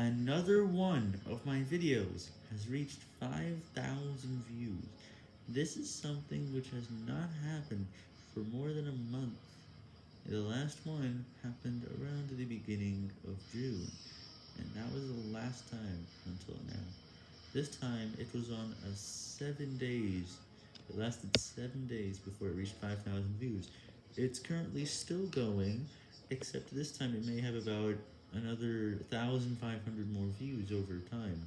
Another one of my videos has reached 5,000 views. This is something which has not happened for more than a month. The last one happened around the beginning of June, and that was the last time until now. This time it was on a 7 days. It lasted 7 days before it reached 5,000 views. It's currently still going, except this time it may have about another 1,500 more views over time.